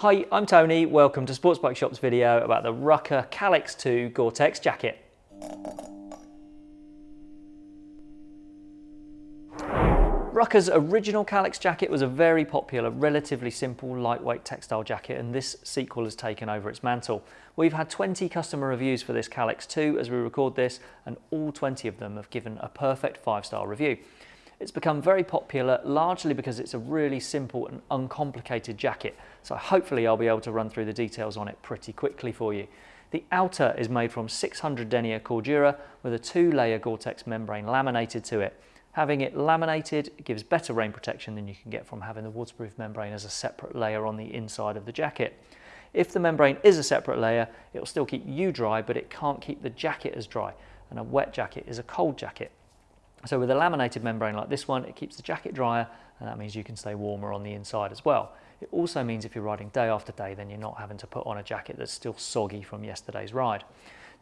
Hi, I'm Tony. Welcome to Sports Bike Shop's video about the Rukka Calyx 2 Gore-Tex jacket. Rukka's original Calyx jacket was a very popular, relatively simple, lightweight textile jacket and this sequel has taken over its mantle. We've had 20 customer reviews for this Calyx 2 as we record this and all 20 of them have given a perfect 5-star review. It's become very popular largely because it's a really simple and uncomplicated jacket so hopefully I'll be able to run through the details on it pretty quickly for you. The outer is made from 600 denier Cordura with a two-layer Gore-Tex membrane laminated to it. Having it laminated gives better rain protection than you can get from having the waterproof membrane as a separate layer on the inside of the jacket. If the membrane is a separate layer, it will still keep you dry, but it can't keep the jacket as dry. And a wet jacket is a cold jacket. So with a laminated membrane like this one, it keeps the jacket drier, and that means you can stay warmer on the inside as well. It also means if you're riding day after day, then you're not having to put on a jacket that's still soggy from yesterday's ride.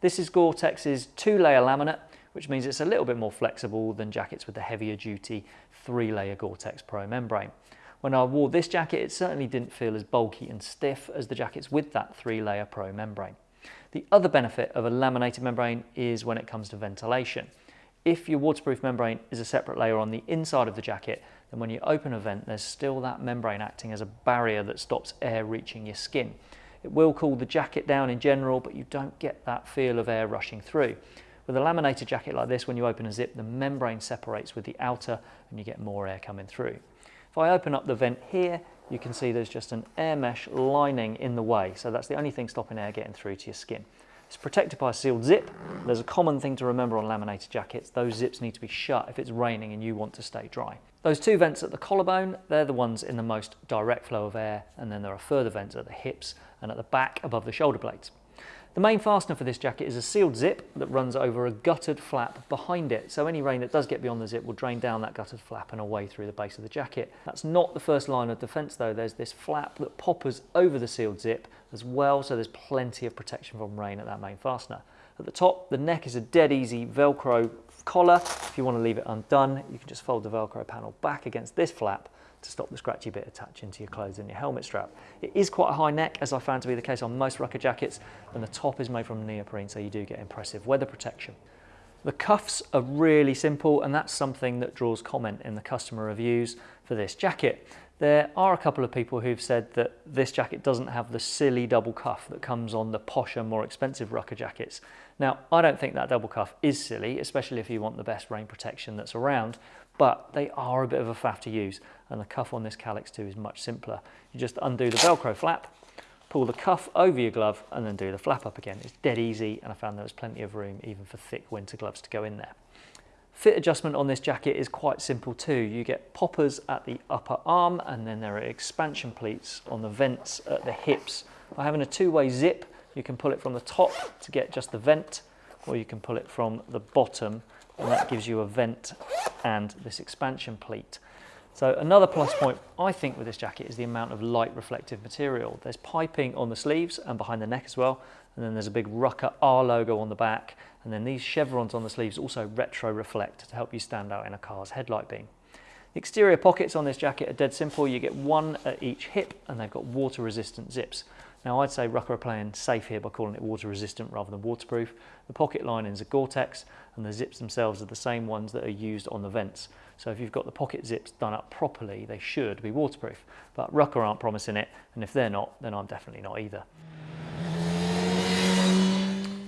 This is Gore-Tex's two-layer laminate, which means it's a little bit more flexible than jackets with the heavier duty three-layer Gore-Tex Pro membrane. When I wore this jacket, it certainly didn't feel as bulky and stiff as the jackets with that three-layer Pro membrane. The other benefit of a laminated membrane is when it comes to ventilation. If your waterproof membrane is a separate layer on the inside of the jacket, then when you open a vent, there's still that membrane acting as a barrier that stops air reaching your skin. It will cool the jacket down in general, but you don't get that feel of air rushing through. With a laminated jacket like this, when you open a zip, the membrane separates with the outer and you get more air coming through. If I open up the vent here, you can see there's just an air mesh lining in the way. So that's the only thing stopping air getting through to your skin. It's protected by a sealed zip. There's a common thing to remember on laminated jackets. Those zips need to be shut if it's raining and you want to stay dry. Those two vents at the collarbone, they're the ones in the most direct flow of air. And then there are further vents at the hips and at the back above the shoulder blades. The main fastener for this jacket is a sealed zip that runs over a guttered flap behind it. So any rain that does get beyond the zip will drain down that guttered flap and away through the base of the jacket. That's not the first line of defense though. There's this flap that poppers over the sealed zip as well. So there's plenty of protection from rain at that main fastener. At the top, the neck is a dead easy Velcro collar. If you want to leave it undone, you can just fold the Velcro panel back against this flap to stop the scratchy bit attaching to your clothes and your helmet strap. It is quite a high neck, as I found to be the case on most Rukka jackets, and the top is made from neoprene, so you do get impressive weather protection. The cuffs are really simple, and that's something that draws comment in the customer reviews for this jacket. There are a couple of people who've said that this jacket doesn't have the silly double cuff that comes on the posher, more expensive Rukka jackets. Now, I don't think that double cuff is silly, especially if you want the best rain protection that's around, but they are a bit of a faff to use, and the cuff on this Calyx 2 is much simpler. You just undo the Velcro flap, pull the cuff over your glove, and then do the flap up again. It's dead easy, and I found there was plenty of room even for thick winter gloves to go in there. Fit adjustment on this jacket is quite simple too. You get poppers at the upper arm and then there are expansion pleats on the vents at the hips. By having a two-way zip, you can pull it from the top to get just the vent or you can pull it from the bottom and that gives you a vent and this expansion pleat. So another plus point I think with this jacket is the amount of light reflective material. There's piping on the sleeves and behind the neck as well. And then there's a big Rukka R logo on the back. And then these chevrons on the sleeves also retro reflect to help you stand out in a car's headlight beam. The exterior pockets on this jacket are dead simple. You get one at each hip and they've got water resistant zips. Now I'd say Rukka are playing safe here by calling it water resistant rather than waterproof. The pocket linings are Gore-Tex and the zips themselves are the same ones that are used on the vents. So if you've got the pocket zips done up properly, they should be waterproof. But Rukka aren't promising it and if they're not, then I'm definitely not either.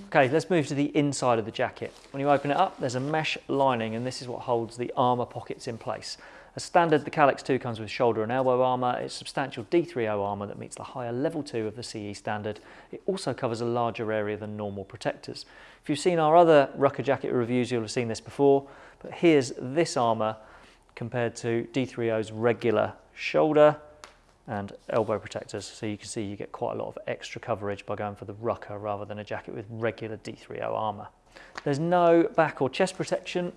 Okay, let's move to the inside of the jacket. When you open it up, there's a mesh lining and this is what holds the armour pockets in place. As standard, the Calyx 2 comes with shoulder and elbow armour. It's substantial D3O armour that meets the higher level 2 of the CE standard. It also covers a larger area than normal protectors. If you've seen our other Rukka jacket reviews, you'll have seen this before, but here's this armour compared to D3O's regular shoulder and elbow protectors. So you can see you get quite a lot of extra coverage by going for the Rukka rather than a jacket with regular D3O armour. There's no back or chest protection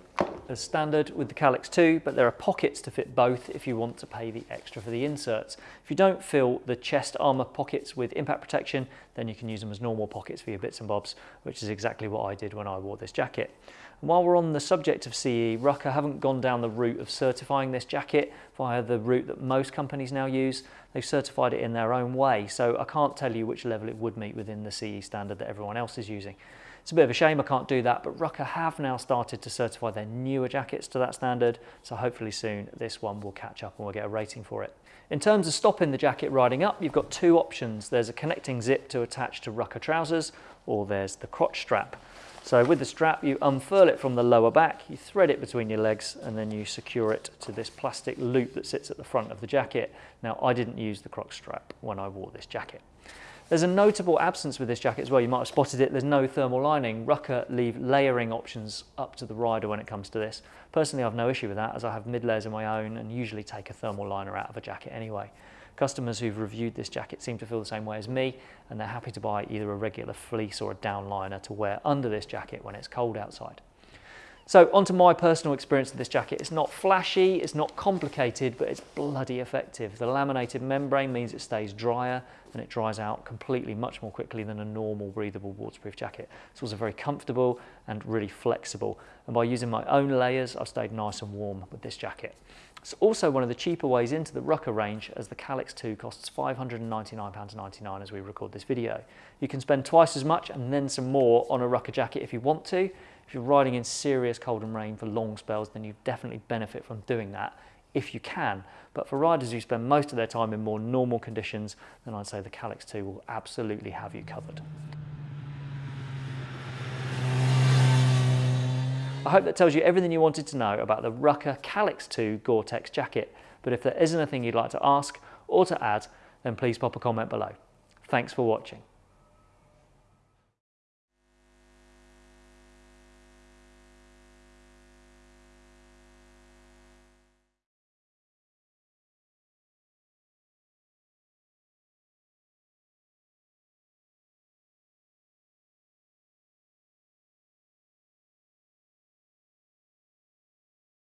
as standard with the Calyx 2, but there are pockets to fit both if you want to pay the extra for the inserts. If you don't fill the chest armour pockets with impact protection, then you can use them as normal pockets for your bits and bobs, which is exactly what I did when I wore this jacket. And while we're on the subject of CE, Rukka haven't gone down the route of certifying this jacket via the route that most companies now use. They've certified it in their own way, so I can't tell you which level it would meet within the CE standard that everyone else is using. It's a bit of a shame I can't do that, but Rukka have now started to certify their newer jackets to that standard, so hopefully soon this one will catch up and we'll get a rating for it. In terms of stopping the jacket riding up, you've got two options. There's a connecting zip to attach to Rukka trousers, or there's the crotch strap. So with the strap, you unfurl it from the lower back, you thread it between your legs, and then you secure it to this plastic loop that sits at the front of the jacket. Now, I didn't use the crotch strap when I wore this jacket. There's a notable absence with this jacket as well. You might have spotted it. There's no thermal lining. Rukka leave layering options up to the rider when it comes to this. Personally, I've no issue with that as I have mid layers of my own and usually take a thermal liner out of a jacket anyway. Customers who've reviewed this jacket seem to feel the same way as me and they're happy to buy either a regular fleece or a downliner to wear under this jacket when it's cold outside. So onto my personal experience of this jacket. It's not flashy, it's not complicated, but it's bloody effective. The laminated membrane means it stays drier and it dries out completely much more quickly than a normal breathable waterproof jacket. It's also very comfortable and really flexible. And by using my own layers, I've stayed nice and warm with this jacket. It's also one of the cheaper ways into the Rukka range as the Calyx 2 costs £599.99 as we record this video. You can spend twice as much and then some more on a Rukka jacket if you want to, if you're riding in serious cold and rain for long spells, then you definitely benefit from doing that if you can. But for riders who spend most of their time in more normal conditions, then I'd say the Calyx 2 will absolutely have you covered. I hope that tells you everything you wanted to know about the Rukka Calyx 2 Gore-Tex jacket. But if there is anything you'd like to ask or to add, then please pop a comment below. Thanks for watching.